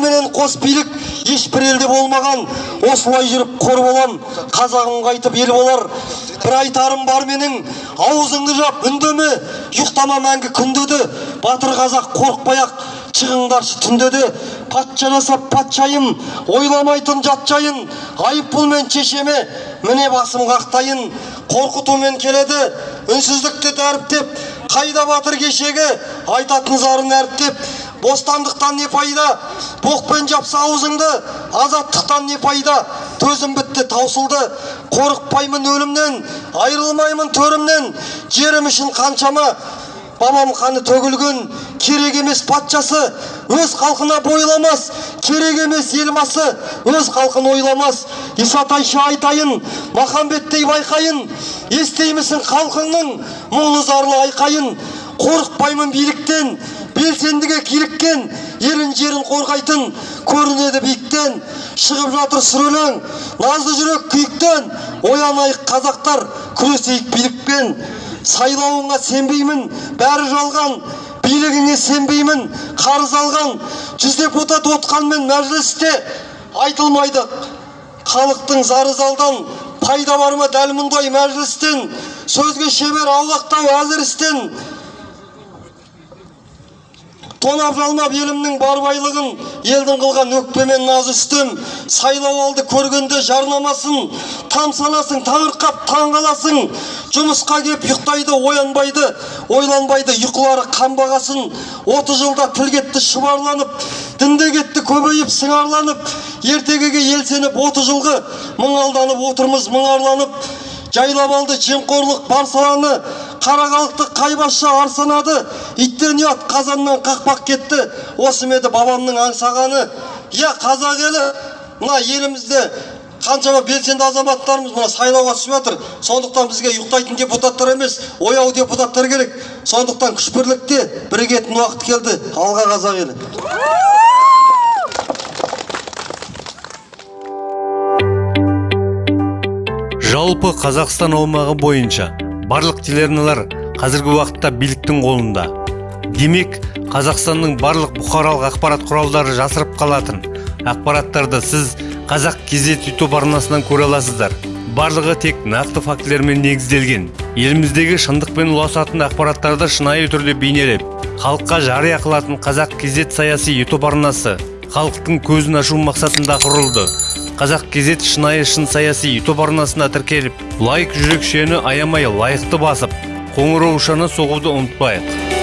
қос билік ешбір елде болмаған осылай жүріп қор болам қазағым қайтып ел болар. Бір айтарым бар менің аузыңды жап үндеме. Ұйықтама мәңгі күндеді батыр қазақ қорықпай ақ шығыңдаршы түнде де патша жасап патшайым ойламайтын жат жайын айыппұлмен шешеме міне басым қақтайын. Қорқытумен келеді үнсіздікті дәріптеп қайда батыр кешегі айтатын зарын әріптеп. Бостандықтан не пайда? Боқпен жапса аузыңды азаттықтан не пайда? Төзім бітті таусылды. Қорықпаймын өлімнен айырылмаймын төрімнен. Жерім үшін қаншама. Бабам қаны төгілген керек емес патшасы. Өз халқына бойламас керек емес елбасы өз халқын ойламас. Исатайшы айтайын махамбеттей байқайын. Естеймісің халқыңның мұңлы зарлы айқайын. Қорықпаймын биліктен белсендіге киліккен елін жерін қорғайтын көрінеді биіктен. Шығып жатыр сүр өлең назды жүрек күйіктен. Оянайық қазақтар күресейік билікпен. Сайлауыңа сенбеймін бәрі жалған. Билігіңе сенбеймін қарыз алған. Жүз депутат отқанмен мәжілісте айтылмайды. Халықтың зары залдан пайда бар ма дәл мұндай мәжілістен? Сөзге шебер аулақтау әзір істен тонап жалмап елімнің бар байлығын елдің қылған өкпемен наз үстем сайлау алды көргенде жарнамасын там санасың таңырқап таң қаласың жұмысқа кеп ұйықтайды оянбайды ойланбайды ұйқылары қанбағасын отыз жылда тіл кетті шұбарланып дінде кетті көбейіп сыңарланып ертегіге ел сеніп отыз жылғы мың алданып отырмыз мұңарланып жайлап алды жемқорлық бар саланы қара халықты қайбасша арсанады иттен ұят қазаннан қақпақ кетті. Осы ма еді бабамның аңсағаны? Иә қазақ елі мына елімізде қаншама белсенді азаматтарымыз мына сайлауға түсіп жатыр. Сондықтан бізге ұйықтайтын депутаттар емес ояу депутаттар керек. Сондықтан күш бірлікте бірігетін уақыт келді. Алға қазақ елі. Жалпы қазақстан аумағы бойынша барлық телеарналар қазіргі уақытта биліктің қолында. Демек қазақстанның барлық бұқаралық ақпарат құралдары жасырып қалатын ақпараттарды сіз қазақ кезет ютуб арнасынан көре аласыздар. Барлығы тек нақты фактілермен негізделген. Еліміздегі шындықпен ұласатын ақпараттарды шынайы түрде бейнелеп халыққа жария қылатын қазақ кезет саяси ютуб арнасы халықтың көзін ашу мақсатында құрылды. Қазақ кезет шынайы шын саяси ютуб арнасына тіркеліп лайк жүрекшені аямай лайықты басып қоңыраушаны соғуды ұмытпайық.